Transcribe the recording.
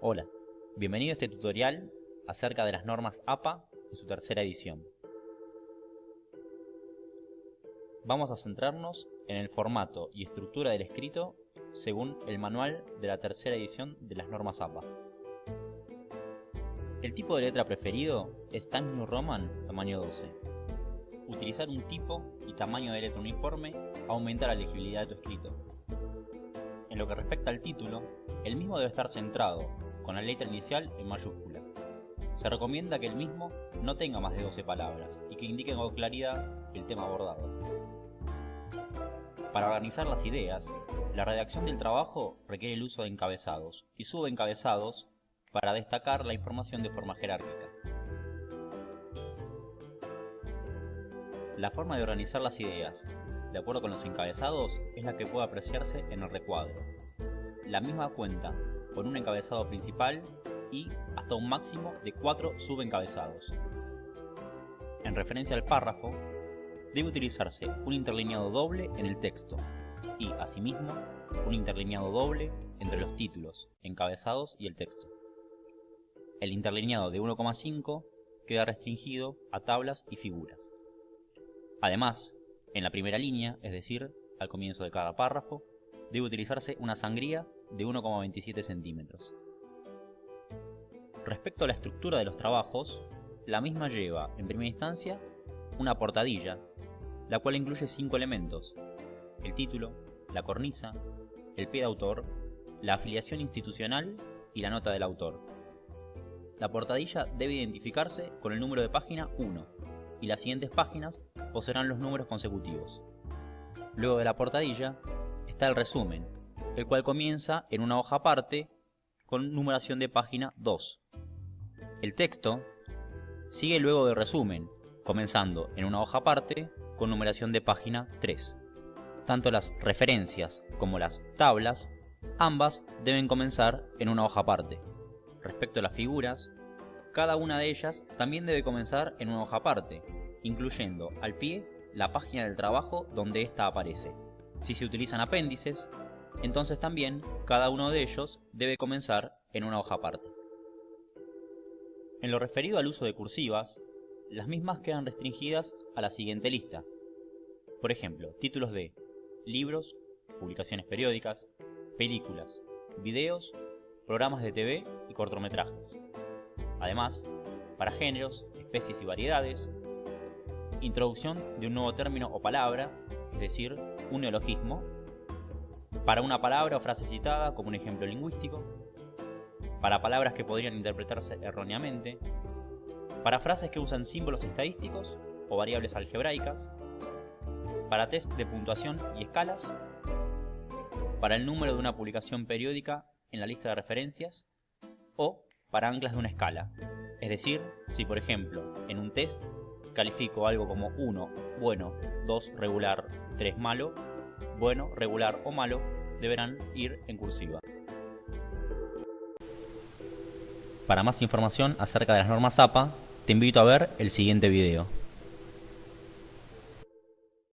Hola, bienvenido a este tutorial acerca de las normas APA en su tercera edición. Vamos a centrarnos en el formato y estructura del escrito según el manual de la tercera edición de las normas APA. El tipo de letra preferido es Times New Roman tamaño 12. Utilizar un tipo y tamaño de letra uniforme aumenta la legibilidad de tu escrito. En lo que respecta al título, el mismo debe estar centrado, con la letra inicial en mayúscula. Se recomienda que el mismo no tenga más de 12 palabras y que indique con claridad el tema abordado. Para organizar las ideas, la redacción del trabajo requiere el uso de encabezados y subencabezados para destacar la información de forma jerárquica. La forma de organizar las ideas, de acuerdo con los encabezados, es la que puede apreciarse en el recuadro. La misma cuenta con un encabezado principal y hasta un máximo de cuatro subencabezados. En referencia al párrafo, debe utilizarse un interlineado doble en el texto y, asimismo, un interlineado doble entre los títulos, encabezados y el texto. El interlineado de 1,5 queda restringido a tablas y figuras. Además, en la primera línea, es decir, al comienzo de cada párrafo, debe utilizarse una sangría de 1,27 centímetros. Respecto a la estructura de los trabajos, la misma lleva, en primera instancia, una portadilla, la cual incluye cinco elementos, el título, la cornisa, el pie de autor, la afiliación institucional y la nota del autor. La portadilla debe identificarse con el número de página 1 y las siguientes páginas poseerán los números consecutivos. Luego de la portadilla está el resumen, el cual comienza en una hoja aparte con numeración de página 2. El texto sigue luego del resumen, comenzando en una hoja aparte con numeración de página 3. Tanto las referencias como las tablas, ambas deben comenzar en una hoja aparte. Respecto a las figuras, cada una de ellas también debe comenzar en una hoja aparte, incluyendo al pie la página del trabajo donde ésta aparece. Si se utilizan apéndices, entonces también cada uno de ellos debe comenzar en una hoja aparte. En lo referido al uso de cursivas, las mismas quedan restringidas a la siguiente lista. Por ejemplo, títulos de libros, publicaciones periódicas, películas, videos programas de TV y cortometrajes. Además, para géneros, especies y variedades, introducción de un nuevo término o palabra, es decir, un neologismo, para una palabra o frase citada como un ejemplo lingüístico, para palabras que podrían interpretarse erróneamente, para frases que usan símbolos estadísticos o variables algebraicas, para test de puntuación y escalas, para el número de una publicación periódica en la lista de referencias. O para anclas de una escala. Es decir, si por ejemplo en un test califico algo como 1 bueno, 2 regular, 3 malo, bueno, regular o malo deberán ir en cursiva. Para más información acerca de las normas APA, te invito a ver el siguiente video.